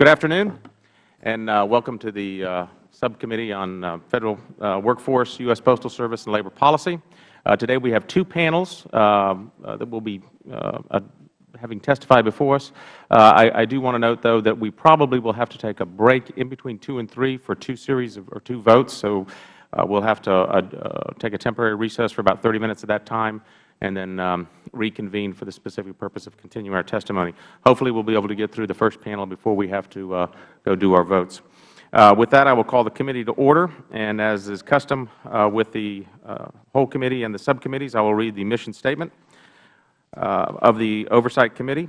Good afternoon, and uh, welcome to the uh, Subcommittee on uh, Federal uh, Workforce, U.S. Postal Service, and Labor Policy. Uh, today we have two panels uh, that will be having testified before us. I, I, do want to note, though, that we probably will have to take a break in between two and three for two series of, or two votes. So we will have to take a temporary recess for about 30 minutes at that time and then um, reconvene for the specific purpose of continuing our testimony. Hopefully, we will be able to get through the first panel before we have to uh, go do our votes. Uh, with that, I will call the committee to order, and as is custom uh, with the uh, whole committee and the subcommittees, I will read the mission statement uh, of the Oversight Committee.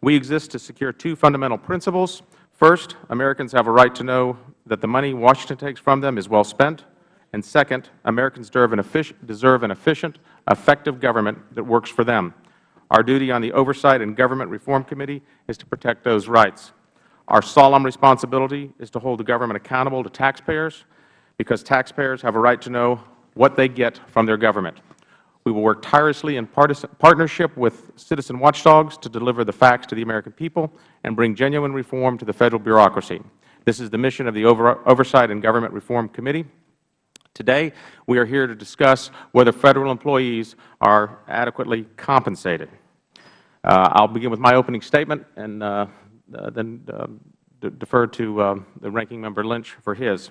We exist to secure two fundamental principles. First, Americans have a right to know that the money Washington takes from them is well spent. And second, Americans deserve an, deserve an efficient, effective government that works for them. Our duty on the Oversight and Government Reform Committee is to protect those rights. Our solemn responsibility is to hold the government accountable to taxpayers because taxpayers have a right to know what they get from their government. We will work tirelessly in partnership with citizen watchdogs to deliver the facts to the American people and bring genuine reform to the Federal bureaucracy. This is the mission of the Oversight and Government Reform Committee. Today, we are here to discuss whether Federal employees are adequately compensated. Uh, I will begin with my opening statement and uh, uh, then um, defer to uh, the Ranking Member Lynch for his.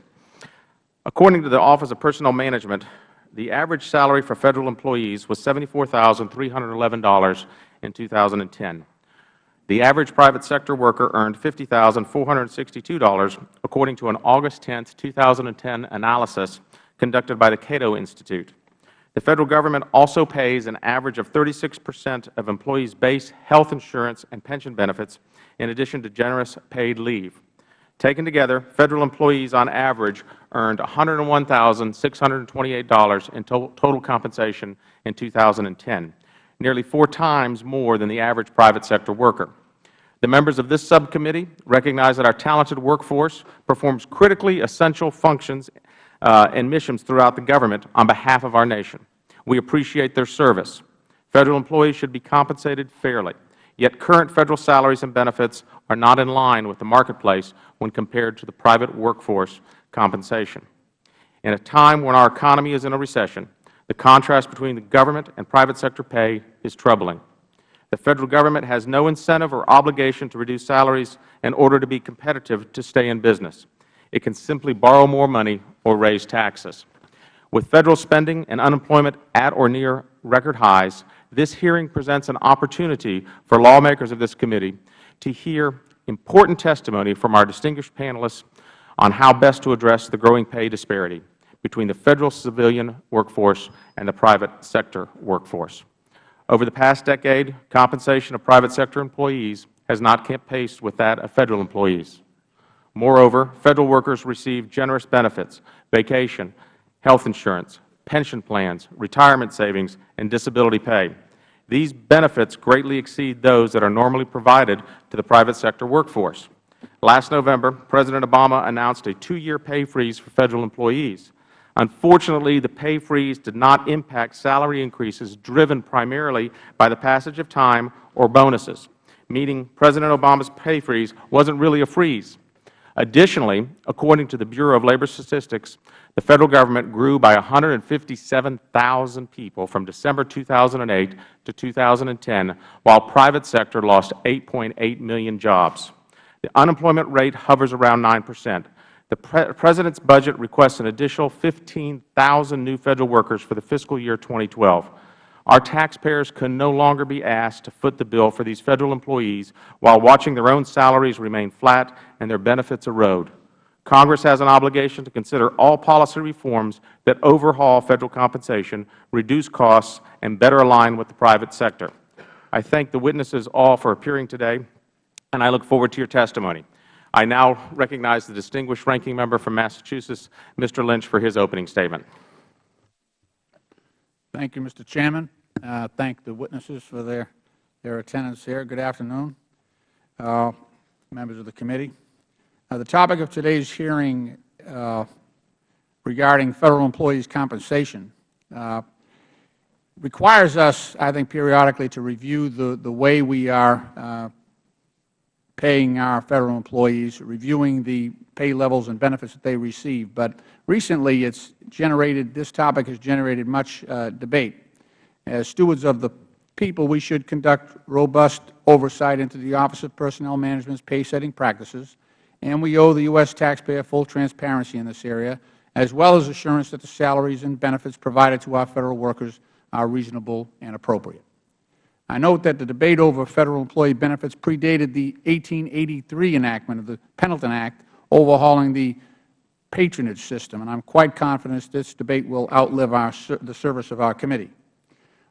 According to the Office of Personnel Management, the average salary for Federal employees was $74,311 in 2010. The average private sector worker earned $50,462, according to an August 10, 2010 analysis conducted by the Cato Institute. The Federal Government also pays an average of 36 percent of employees' base health insurance and pension benefits, in addition to generous paid leave. Taken together, Federal employees on average earned $101,628 in total compensation in 2010, nearly four times more than the average private sector worker. The members of this subcommittee recognize that our talented workforce performs critically essential functions Uh, and missions throughout the government on behalf of our nation. We appreciate their service. Federal employees should be compensated fairly, yet current Federal salaries and benefits are not in line with the marketplace when compared to the private workforce compensation. In a time when our economy is in a recession, the contrast between the government and private sector pay is troubling. The Federal Government has no incentive or obligation to reduce salaries in order to be competitive to stay in business. It can simply borrow more money or raise taxes. With Federal spending and unemployment at or near record highs, this hearing presents an opportunity for lawmakers of this committee to hear important testimony from our distinguished panelists on how best to address the growing pay disparity between the Federal civilian workforce and the private sector workforce. Over the past decade, compensation of private sector employees has not kept pace with that of Federal employees. Moreover, Federal workers receive generous benefits, vacation, health insurance, pension plans, retirement savings, and disability pay. These benefits greatly exceed those that are normally provided to the private sector workforce. Last November, President Obama announced a two-year pay freeze for Federal employees. Unfortunately, the pay freeze did not impact salary increases driven primarily by the passage of time or bonuses, meaning President Obama's pay freeze wasn't really a freeze. Additionally, according to the Bureau of Labor Statistics, the Federal Government grew by 157,000 people from December 2008 to 2010, while private sector lost 8.8 million jobs. The unemployment rate hovers around 9 percent. The Pre President's budget requests an additional 15,000 new Federal workers for the fiscal year 2012. Our taxpayers can no longer be asked to foot the bill for these Federal employees while watching their own salaries remain flat and their benefits erode. Congress has an obligation to consider all policy reforms that overhaul Federal compensation, reduce costs, and better align with the private sector. I thank the witnesses all for appearing today, and I look forward to your testimony. I now recognize the distinguished ranking member from Massachusetts, Mr. Lynch, for his opening statement. Thank you, Mr. Chairman. Uh, thank the witnesses for their, their attendance here. Good afternoon, uh, members of the committee. Uh, the topic of today's hearing uh, regarding Federal employees' compensation uh, requires us, I think, periodically to review the, the way we are paying our Federal employees, reviewing the pay levels and benefits that they receive. But recently, it's generated, this topic has generated much uh, debate. As stewards of the people, we should conduct robust oversight into the Office of Personnel Management's pay-setting practices, and we owe the U.S. taxpayer full transparency in this area, as well as assurance that the salaries and benefits provided to our Federal workers are reasonable and appropriate. I note that the debate over Federal employee benefits predated the 1883 enactment of the Pendleton Act overhauling the patronage system, and I am quite confident this debate will outlive our, the service of our committee.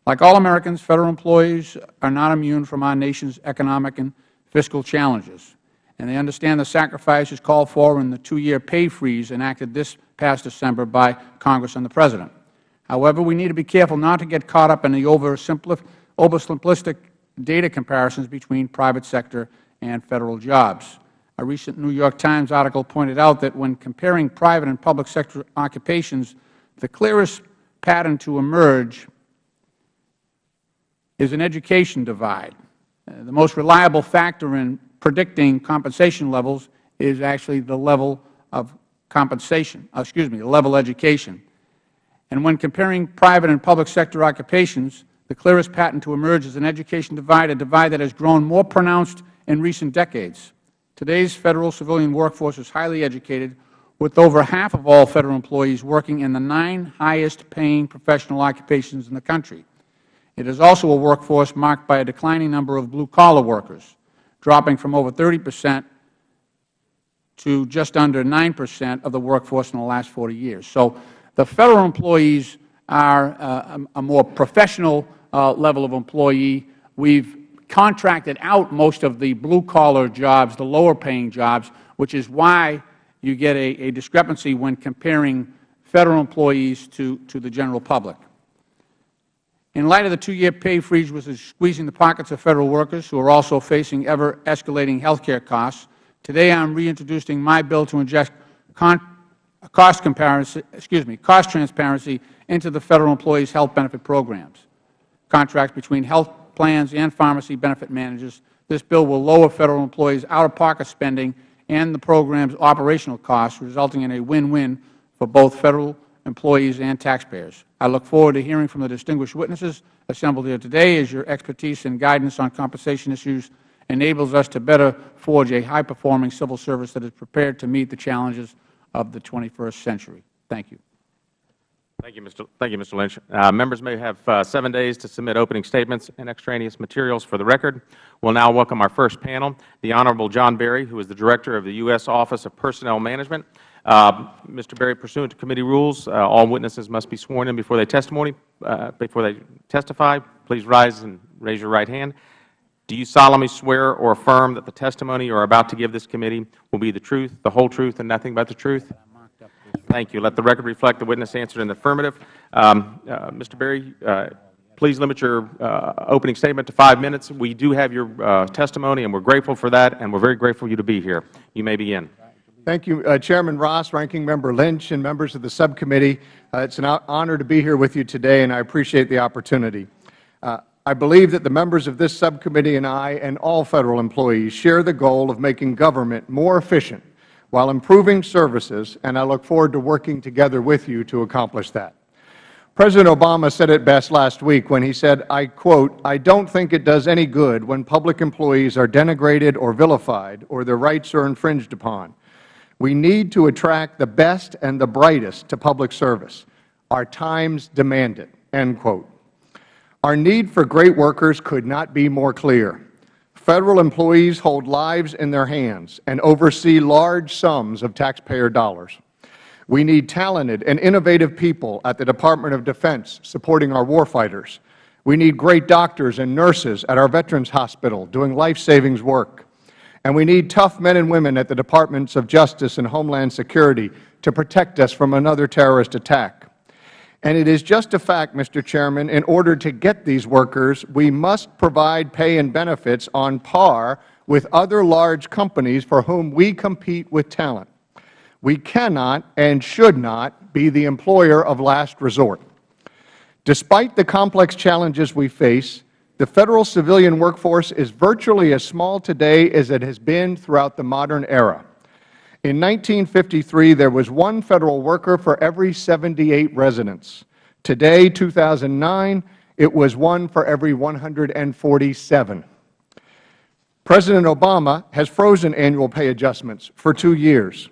Like all Americans, Federal employees are not immune from our nation's economic and fiscal challenges, and they understand the sacrifices called for in the two-year pay freeze enacted this past December by Congress and the President. However, we need to be careful not to get caught up in the oversimplistic data comparisons between private sector and Federal jobs. A recent New York Times article pointed out that when comparing private and public sector occupations, the clearest pattern to emerge is an education divide. Uh, the most reliable factor in predicting compensation levels is actually the level of compensation, uh, excuse me, the level of education. And when comparing private and public sector occupations, the clearest pattern to emerge is an education divide, a divide that has grown more pronounced in recent decades. Today's Federal civilian workforce is highly educated, with over half of all Federal employees working in the nine highest paying professional occupations in the country. It is also a workforce marked by a declining number of blue-collar workers, dropping from over 30 percent to just under 9 percent of the workforce in the last 40 years. So the Federal employees are uh, a more professional uh, level of employee. We have contracted out most of the blue-collar jobs, the lower-paying jobs, which is why you get a, a, discrepancy when comparing Federal employees to, to the general public. In light of the two-year pay freeze, which is squeezing the pockets of Federal workers who are also facing ever-escalating health care costs, today I am reintroducing my bill to inject cost comparison, excuse me, cost transparency into the Federal employees' health benefit programs, contracts between health plans and pharmacy benefit managers. This bill will lower Federal employees' out-of-pocket spending and the program's operational costs, resulting in a win-win for both Federal employees and taxpayers. I look forward to hearing from the distinguished witnesses assembled here today as your expertise and guidance on compensation issues enables us to better forge a high-performing civil service that is prepared to meet the challenges of the 21st century. Thank you. Thank you, Mr. Thank you, Mr. Lynch. Uh, members may have uh, seven days to submit opening statements and extraneous materials for the record. We will now welcome our first panel, the Honorable John Berry, who is the Director of the U.S. Office of Personnel Management. Uh, Mr. Berry, pursuant to committee rules, uh, all witnesses must be sworn in before they testimony, uh, before they testify. Please rise and raise your right hand. Do you solemnly swear or affirm that the testimony you are about to give this committee will be the truth, the whole truth, and nothing but the truth? Thank you. Let the record reflect the witness answered in the affirmative. Um, uh, Mr. Berry, uh, please limit your uh, opening statement to five minutes. We do have your uh, testimony, and we are grateful for that, and we are very grateful for you to be here. You may begin. Thank you, uh, Chairman Ross, Ranking Member Lynch, and members of the subcommittee. Uh, it is an honor to be here with you today, and I appreciate the opportunity. I believe that the members of this subcommittee and I and all Federal employees share the goal of making government more efficient while improving services, and I look forward to working together with you to accomplish that. President Obama said it best last week when he said, I quote, I don't think it does any good when public employees are denigrated or vilified or their rights are infringed upon. We need to attract the best and the brightest to public service. Our times demand it, end quote. Our need for great workers could not be more clear. Federal employees hold lives in their hands and oversee large sums of taxpayer dollars. We need talented and innovative people at the Department of Defense supporting our warfighters. We need great doctors and nurses at our Veterans Hospital doing life-savings work. And we need tough men and women at the Departments of Justice and Homeland Security to protect us from another terrorist attack. And it is just a fact, Mr. Chairman, in order to get these workers, we must provide pay and benefits on par with other large companies for whom we compete with talent. We cannot and should not be the employer of last resort. Despite the complex challenges we face, the Federal civilian workforce is virtually as small today as it has been throughout the modern era. In 1953, there was one Federal worker for every 78 residents. Today, 2009, it was one for every 147. President Obama has frozen annual pay adjustments for two years.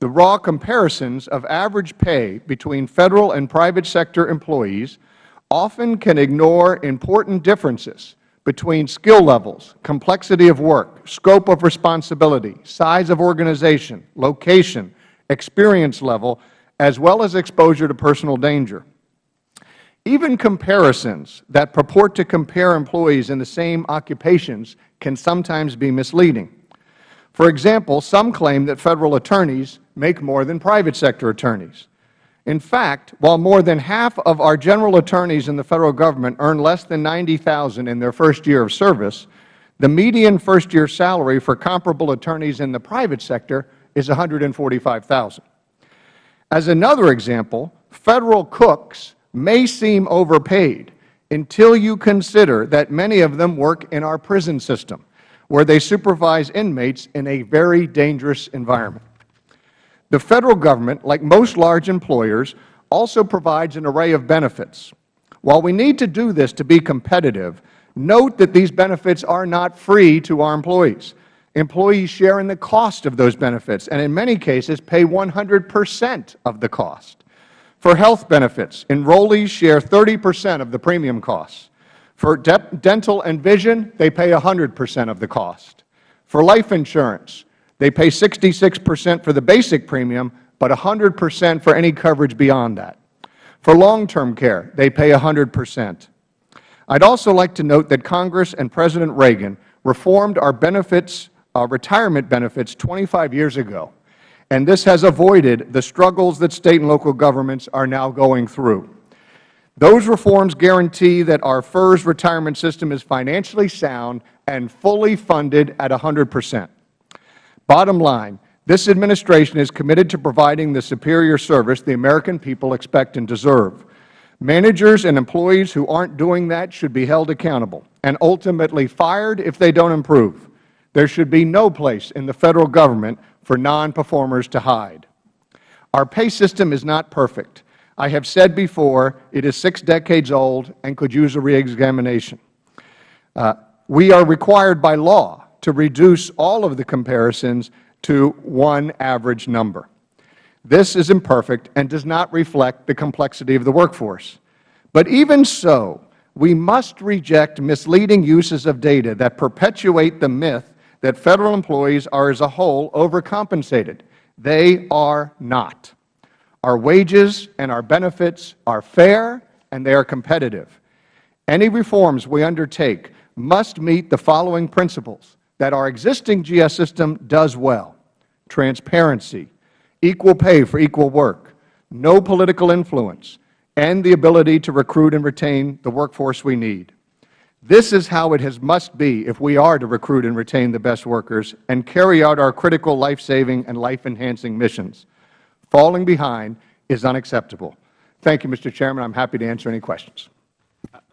The raw comparisons of average pay between Federal and private sector employees often can ignore important differences between skill levels, complexity of work, scope of responsibility, size of organization, location, experience level, as well as exposure to personal danger. Even comparisons that purport to compare employees in the same occupations can sometimes be misleading. For example, some claim that Federal attorneys make more than private sector attorneys. In fact, while more than half of our general attorneys in the Federal Government earn less than 90,000 in their first year of service, the median first-year salary for comparable attorneys in the private sector is 145,000. As another example, Federal cooks may seem overpaid until you consider that many of them work in our prison system, where they supervise inmates in a very dangerous environment. The Federal Government, like most large employers, also provides an array of benefits. While we need to do this to be competitive, note that these benefits are not free to our employees. Employees share in the cost of those benefits and in many cases pay 100 percent of the cost. For health benefits, enrollees share 30 percent of the premium costs. For de dental and vision, they pay 100 percent of the cost. For life insurance, they pay 66 percent for the basic premium, but 100 percent for any coverage beyond that. For long-term care, they pay 100 percent. I would also like to note that Congress and President Reagan reformed our benefits, our retirement benefits 25 years ago, and this has avoided the struggles that State and local governments are now going through. Those reforms guarantee that our FERS retirement system is financially sound and fully funded at 100 percent. Bottom line, this Administration is committed to providing the superior service the American people expect and deserve. Managers and employees who aren't doing that should be held accountable and ultimately fired if they don't improve. There should be no place in the Federal Government for non-performers to hide. Our pay system is not perfect. I have said before it is six decades old and could use a reexamination. Uh, we are required by law to reduce all of the comparisons to one average number. This is imperfect and does not reflect the complexity of the workforce. But even so, we must reject misleading uses of data that perpetuate the myth that Federal employees are as a whole overcompensated. They are not. Our wages and our benefits are fair and they are competitive. Any reforms we undertake must meet the following principles that our existing GS system does well. Transparency, equal pay for equal work, no political influence, and the ability to recruit and retain the workforce we need. This is how it has must be if we are to recruit and retain the best workers and carry out our critical life-saving and life-enhancing missions. Falling behind is unacceptable. Thank you, Mr. Chairman. I am happy to answer any questions.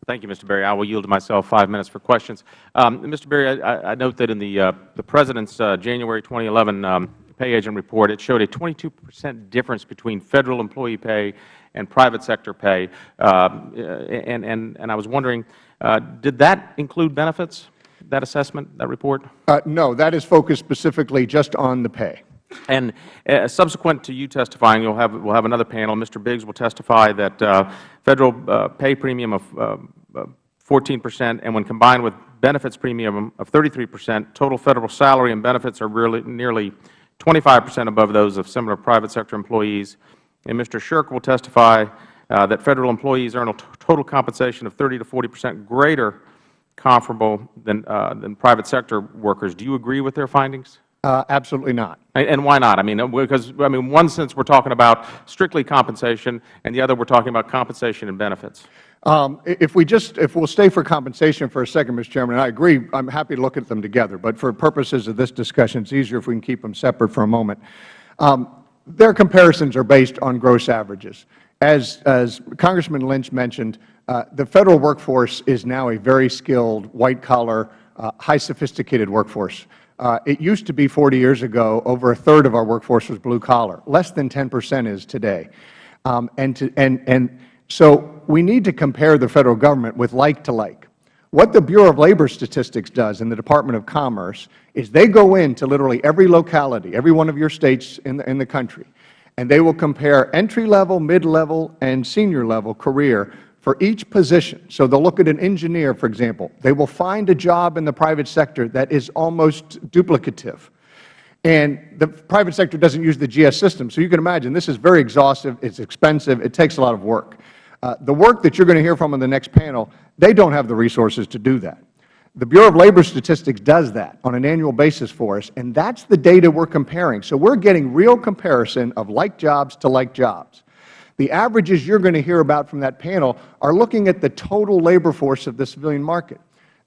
Thank you, Mr. Berry. I will yield to myself five minutes for questions. Um, Mr. Berry, I, I, note that in the, uh, the President's uh, January 2011 um, pay agent report, it showed a 22 percent difference between Federal employee pay and private sector pay. Uh, and, and, and I was wondering, uh, did that include benefits, that assessment, that report? Uh, no. That is focused specifically just on the pay. And uh, subsequent to you testifying, you'll have we'll have another panel. Mr. Biggs will testify that uh, federal uh, pay premium of 14 percent, and when combined with benefits premium of 33 percent, total Federal salary and benefits are really nearly 25 percent above those of similar private sector employees. And Mr. Sherk will testify uh, that Federal employees earn a total compensation of 30 to 40 percent greater comparable than, uh, than private sector workers. Do you agree with their findings? Uh, absolutely not. And why not? I mean, because I mean, one sense we're talking about strictly compensation, and the other we're talking about compensation and benefits. Um, if we just, if we'll stay for compensation for a second, Mr. Chairman, and I agree, I'm happy to look at them together, but for purposes of this discussion, it's easier if we can keep them separate for a moment. Um, their comparisons are based on gross averages. as, as Congressman Lynch mentioned, uh, the Federal workforce is now a very skilled, white-collar, uh, high-sophisticated workforce. Uh, it used to be 40 years ago, over a third of our workforce was blue-collar. Less than 10 percent is today. Um, and, to, and, and so we need to compare the Federal Government with like to like. What the Bureau of Labor Statistics does in the Department of Commerce is they go into literally every locality, every one of your States in the, in the country, and they will compare entry-level, mid-level, and senior-level career for each position. So they will look at an engineer, for example. They will find a job in the private sector that is almost duplicative. And the private sector doesn't use the GS system. So you can imagine this is very exhaustive, it is expensive, it takes a lot of work. Uh, the work that you are going to hear from in the next panel, they don't have the resources to do that. The Bureau of Labor Statistics does that on an annual basis for us, and that is the data we are comparing. So we are getting real comparison of like jobs to like jobs. The averages you are going to hear about from that panel are looking at the total labor force of the civilian market.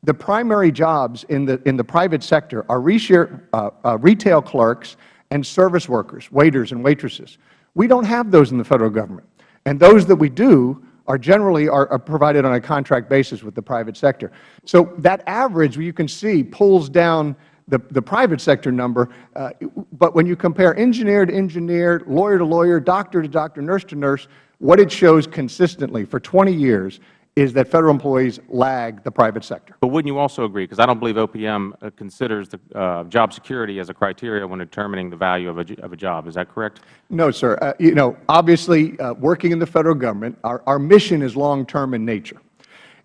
The primary jobs in the, in the private sector are uh, uh, retail clerks and service workers, waiters and waitresses. We don't have those in the Federal Government. And those that we do are generally are, provided on a contract basis with the private sector. So that average, you can see, pulls down the, the private sector number, uh, but when you compare engineer to engineer, lawyer to lawyer, doctor to doctor, nurse to nurse, what it shows consistently for 20 years is that Federal employees lag the private sector. But wouldn't you also agree, because I don't believe OPM uh, considers the uh, job security as a criteria when determining the value of a, of a job. Is that correct? No, sir. Uh, you know, obviously, uh, working in the Federal Government, our, our mission is long-term in nature.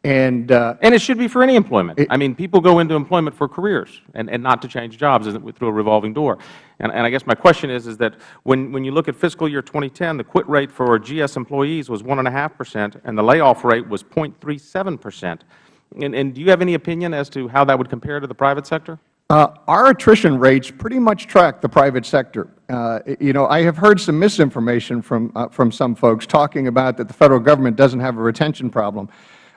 And, uh, and it should be for any employment. It, I mean, people go into employment for careers and, and not to change jobs through a revolving door. And, and I guess my question is, is that when, when you look at fiscal year 2010, the quit rate for GS employees was 1.5 percent and the layoff rate was 0.37 percent. And, and do you have any opinion as to how that would compare to the private sector? Uh, our attrition rates pretty much track the private sector. Uh, you know, I have heard some misinformation from, uh, from some folks talking about that the Federal Government doesn't have a retention problem.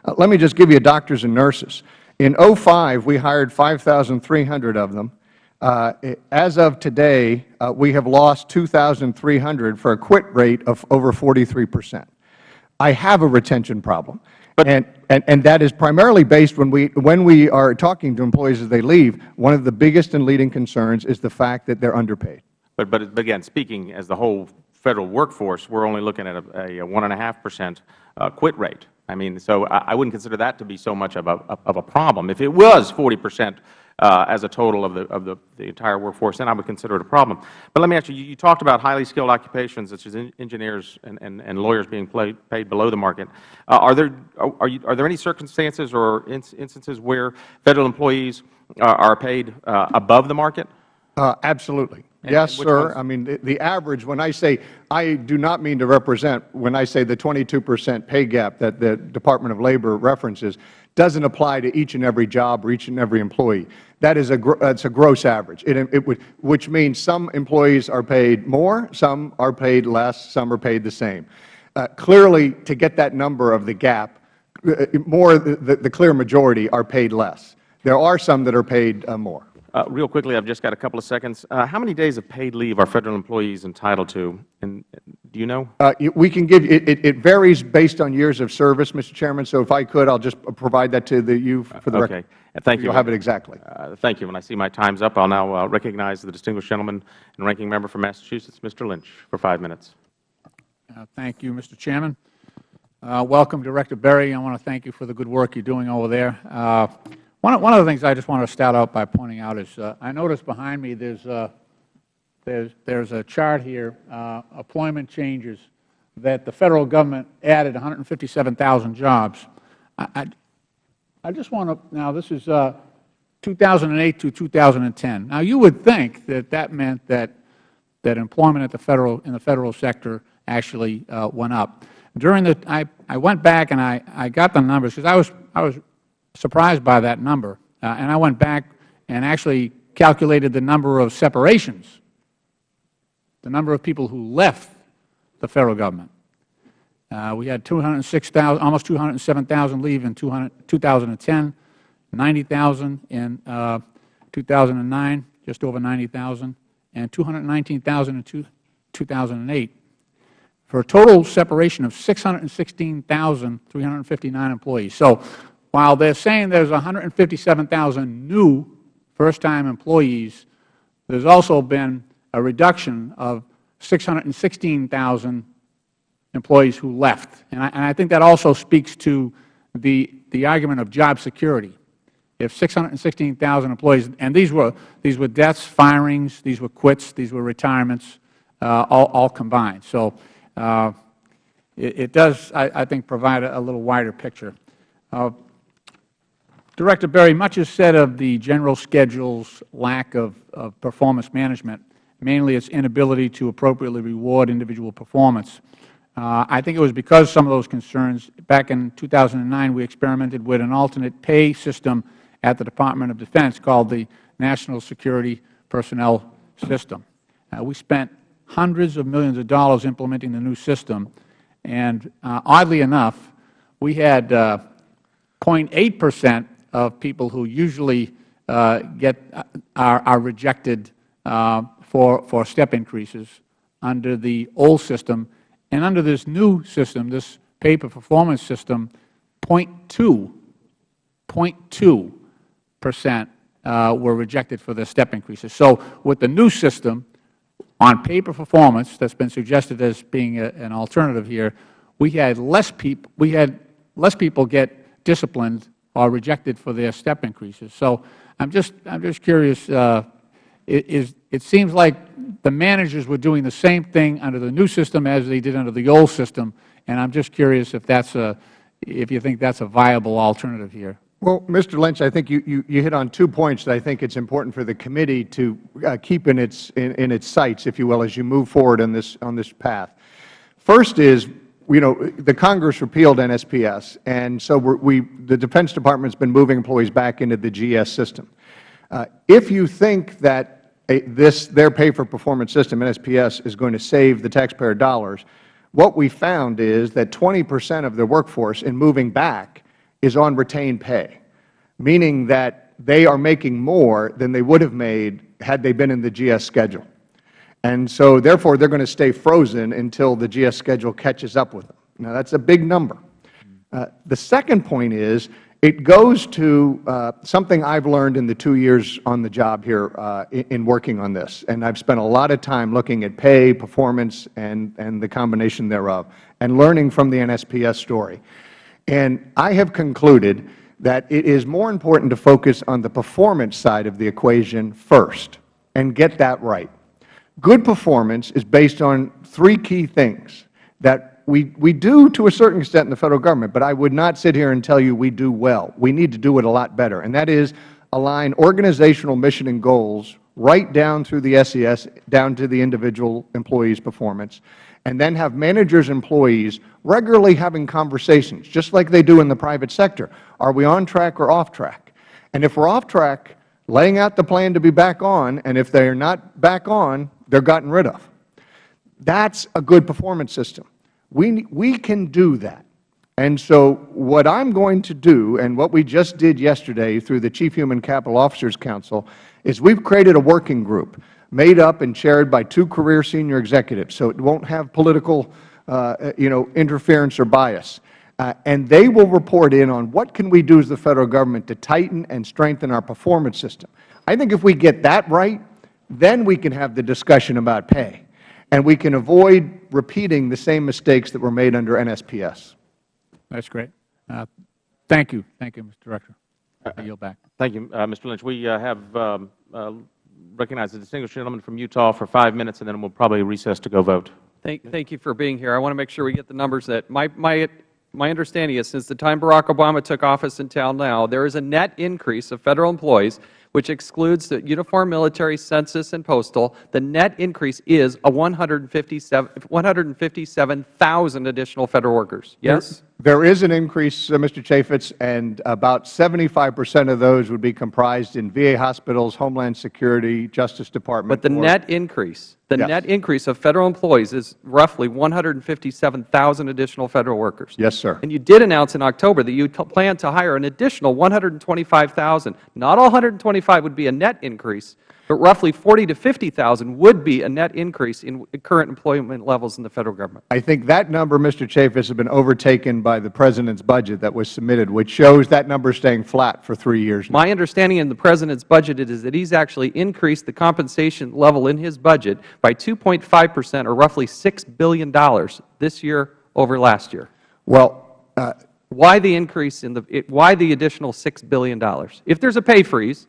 Uh, let me just give you doctors and nurses. In 05, we hired 5,300 of them. Uh, as of today, uh, we have lost 2,300 for a quit rate of over 43 percent. I have a retention problem. And, and, and, that is primarily based when we, when we are talking to employees as they leave, one of the biggest and leading concerns is the fact that they are underpaid. But, but again, speaking as the whole Federal workforce, we are only looking at a, a 1.5 percent uh, quit rate. I mean, so I, I wouldn't consider that to be so much of a, of a problem. If it was 40 percent uh, as a total of, the, of the, the, entire workforce, then I would consider it a problem. But let me ask you, you, you talked about highly skilled occupations such as engineers and, and, and lawyers being paid, paid below the market. Uh, are, there, are, you, are there any circumstances or instances where Federal employees uh, are paid uh, above the market? Uh, absolutely. Yes, sir. Ones? I mean, the, the, average, when I say, I do not mean to represent, when I say the 22 percent pay gap that the Department of Labor references, doesn't apply to each and every job or each and every employee. That is a, that's a gross average, it, it would, which means some employees are paid more, some are paid less, some are paid the same. Uh, clearly, to get that number of the gap, uh, more the, the, clear majority are paid less. There are some that are paid uh, more. Uh, real quickly, I've just got a couple of seconds. Uh, how many days of paid leave are Federal employees entitled to? And do you know? Uh, we can give it, it, it, varies based on years of service, Mr. Chairman. So if I could, I'll just provide that to the, you for the okay. record. Thank you. You'll have it exactly. Uh, thank you. When I see my time's up, I'll now uh, recognize the distinguished gentleman and ranking member from Massachusetts, Mr. Lynch, for five minutes. Uh, thank you, Mr. Chairman. welcome, Director Berry. I want to thank you for the good work you're doing over there. One, one of the things I just want to start out by pointing out is uh, I notice behind me there's, uh, there's, there's a chart here, uh, employment changes, that the Federal Government added 157,000 jobs. I, I, I, just want to, now this is uh, 2008 to 2010. Now you would think that that meant that, that employment at the Federal, in the Federal sector actually uh, went up. During the, I, I went back and I, I got the numbers because I was, I was surprised by that number. Uh, and I went back and actually calculated the number of separations, the number of people who left the Federal Government. Uh, we had 206,000, almost 207,000 leave in 2010, 90,000 in uh, 2009, just over 90,000, and 219,000 in two, 2008. for a total separation of 616,359 employees. So while they are saying there is 157,000 new first-time employees, there has also been a reduction of 616,000 employees who left. And I, and I think that also speaks to the, the argument of job security. If 616,000 employees, and these were, these were deaths, firings, these were quits, these were retirements, uh, all, all combined. So uh, it, it does, I, I think, provide a, a little wider picture. Uh, Director Berry, much is said of the general schedule's lack of, of performance management, mainly its inability to appropriately reward individual performance. Uh, I think it was because some of those concerns, back in 2009, we experimented with an alternate pay system at the Department of Defense called the National Security Personnel System. Uh, we spent hundreds of millions of dollars implementing the new system, and uh, oddly enough, we had 0.8 percent of people who usually uh, get uh, are, are rejected uh, for for step increases under the old system, and under this new system, this pay-for-performance system, 0.2 0.2 percent uh, were rejected for their step increases. So with the new system, on pay-for-performance that's been suggested as being a, an alternative here, we had less people we had less people get disciplined or rejected for their step increases. So I'm just I'm just curious. Uh, it, is, it seems like the managers were doing the same thing under the new system as they did under the old system, and I'm just curious if that's a if you think that's a viable alternative here. Well, Mr. Lynch, I think you, you, you hit on two points that I think it's important for the committee to uh, keep in its, in, in its sights, if you will, as you move forward on this, on this path. First is, you know, the Congress repealed NSPS, and so we, the Defense Department has been moving employees back into the GS system. Uh, if you think that a, this, their pay-for-performance system, NSPS, is going to save the taxpayer dollars, what we found is that 20 percent of the workforce in moving back is on retained pay, meaning that they are making more than they would have made had they been in the GS schedule. And so, therefore, they are going to stay frozen until the GS schedule catches up with them. Now, that is a big number. Uh, the second point is it goes to uh, something I have learned in the two years on the job here uh, in, in, working on this, and I have spent a lot of time looking at pay, performance, and, and the combination thereof, and learning from the NSPS story. And I have concluded that it is more important to focus on the performance side of the equation first and get that right. Good performance is based on three key things that we, we do to a certain extent in the Federal Government, but I would not sit here and tell you we do well. We need to do it a lot better, and that is align organizational mission and goals right down through the SES, down to the individual employee's performance, and then have managers and employees regularly having conversations, just like they do in the private sector. Are we on track or off track? And if we are off track, laying out the plan to be back on, and if they are not back on, they are gotten rid of. That is a good performance system. We, we can do that. And so what I am going to do, and what we just did yesterday through the Chief Human Capital Officers Council, is we have created a working group made up and chaired by two career senior executives, so it won't have political uh, you know, interference or bias. Uh, and they will report in on what can we do as the Federal Government to tighten and strengthen our performance system. I think if we get that right, then we can have the discussion about pay, and we can avoid repeating the same mistakes that were made under NSPS. That's great. Uh, thank you. Thank you, Mr. Director. I yield back. Thank you, uh, Mr. Lynch. We uh, have um, uh, recognized the distinguished gentleman from Utah for five minutes, and then we'll probably recess to go vote. Thank, thank you for being here. I want to make sure we get the numbers that my, my, my understanding is since the time Barack Obama took office until now, there is a net increase of Federal employees, which excludes the uniform military, census, and postal. The net increase is a 157,000 additional Federal workers. Yes? There is an increase, uh, Mr. Chaffetz, and about 75 percent of those would be comprised in VA hospitals, Homeland Security, Justice Department. But the net increase, the Yes. net increase of Federal employees is roughly 157,000 additional Federal workers. Yes, sir. And you did announce in October that you plan to hire an additional 125,000. Not all 125 would be a net increase, but roughly 40 to 50,000 would be a net increase in current employment levels in the Federal Government. I think that number, Mr. Chaffetz, has been overtaken by the President's budget that was submitted, which shows that number staying flat for three years now. My understanding in the President's budget is that he's actually increased the compensation level in his budget by 2.5 percent, or roughly $6 billion this year over last year. Well, uh, Why the increase in the, it- why the additional $6 billion? If there's a pay freeze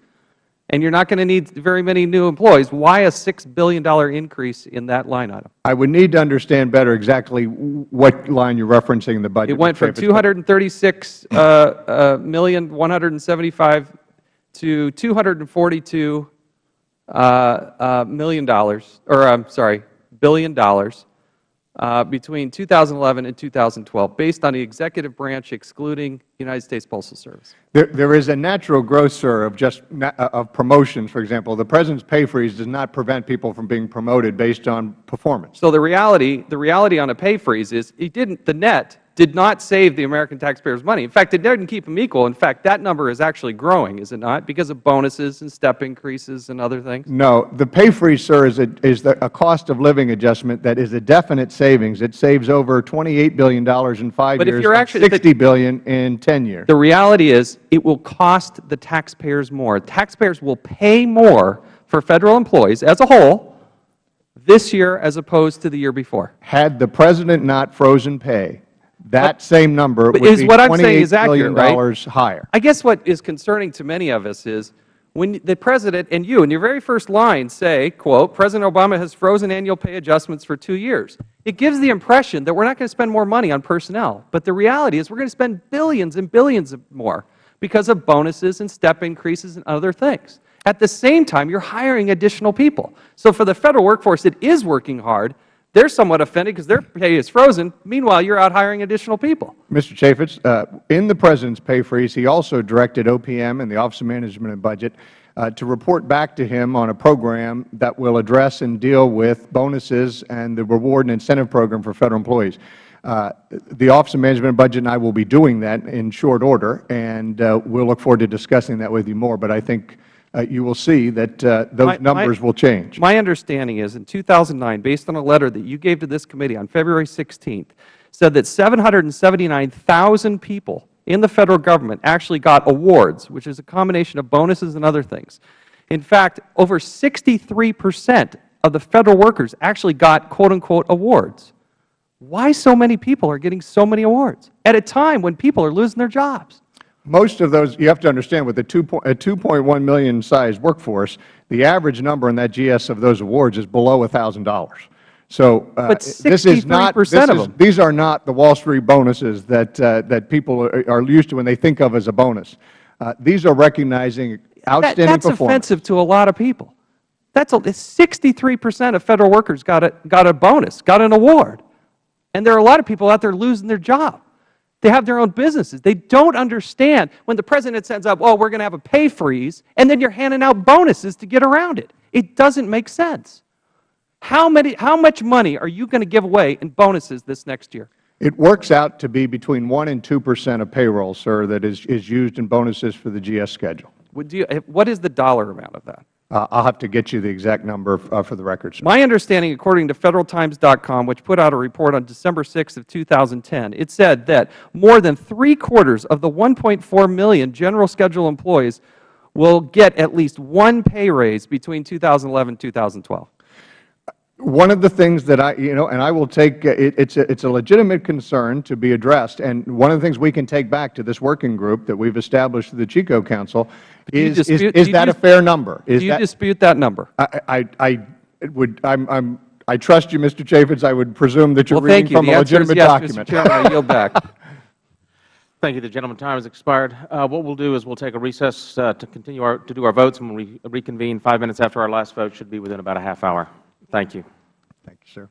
and you're not going to need very many new employees, why a $6 billion increase in that line item? I would need to understand better exactly what line you're referencing in the budget. It went from Chaffetz, but- 236 uh, uh, million 175 to 242 uh, uh, million dollars, or I'm sorry, billion dollars between 2011 and 2012, based on the executive branch excluding United States Postal Service. There, there is a natural growth, sir, of just na- uh, of promotions. For example, the President's pay freeze does not prevent people from being promoted based on performance. So the reality, the reality on a pay freeze is it didn't, the net did not save the American taxpayers money. In fact, it didn't keep them equal. In fact, that number is actually growing, is it not, because of bonuses and step increases and other things? No, the pay freeze, sir, is a, is the, a cost of living adjustment that is a definite savings. It saves over $28 billion in five But if years, you're actually- 60 billion in 10 years. The reality is it will cost the taxpayers more. Taxpayers will pay more for Federal employees as a whole this year as opposed to the year before. Had the President not frozen pay, that same number would Is be what I'm saying is $28 accurate, billion right? higher. I guess what is concerning to many of us is when the President and you, in your very first line, say, quote, President Obama has frozen annual pay adjustments for two years. It gives the impression that we're not going to spend more money on personnel. But the reality is we're going to spend billions and billions more because of bonuses and step increases and other things. At the same time, you're hiring additional people. So for the Federal workforce it is working hard, they're somewhat offended because their pay is frozen. Meanwhile, you're out hiring additional people. Mr. Chaffetz, uh, in the President's pay freeze, he also directed OPM and the Office of Management and Budget uh, to report back to him on a program that will address and deal with bonuses and the reward and incentive program for Federal employees. Uh, the Office of Management and Budget and I will be doing that in short order, and uh, we'll look forward to discussing that with you more. But I think you will see that uh, those numbers will change. My understanding is in 2009, based on a letter that you gave to this committee on February 16th, said that 779,000 people in the Federal Government actually got awards, which is a combination of bonuses and other things. In fact, over 63 percent of the Federal workers actually got quote-unquote awards. Why so many people are getting so many awards at a time when people are losing their jobs? Most of those, you have to understand, with a 2.1 million size workforce, the average number in that GS of those awards is below $1,000. So uh, But this is not, this of is- these are not the Wall Street bonuses that, uh, that people are are used to when they think of as a bonus. Uh, These are recognizing outstanding that's performance. offensive to a lot of people. That's 63 percent of Federal workers got a, got a bonus, got an award. And there are a lot of people out there losing their job. They have their own businesses. They don't understand when the President sends up, oh, we're going to have a pay freeze, and then you're handing out bonuses to get around it. It doesn't make sense. How, many, how much money are you going to give away in bonuses this next year? It works out to be between 1 and 2 percent of payroll, sir, that is, is used in bonuses for the GS schedule. Would you, eh, what is the dollar amount of that? Uh, I'll have to get you the exact number uh, for the record, sir. My understanding, according to FederalTimes.com, which put out a report on December 6th of 2010, it said that more than three-quarters of the 1.4 million general schedule employees will get at least one pay raise between 2011 and 2012. One of the things that I, you know, and I will take, uh, it, it's, a, it's a legitimate concern to be addressed, and one of the things we can take back to this working group that we've established through the CHCO Council is, is, dispute- is do you that a fair number? Is Do you that, dispute that number? I, I, I would, I'm, I'm, I trust you, Mr. Chaffetz. I would presume that you're Well, thank reading you. from The a answer is legitimate yes, document. Mr. Chairman. I yield back. Thank you. The gentleman's time has expired. Uh, what we'll do is we'll take a recess uh, to continue our, to do our votes, and when we'll re reconvene five minutes after our last vote should be within about a half hour. Thank you. Thank you, sir.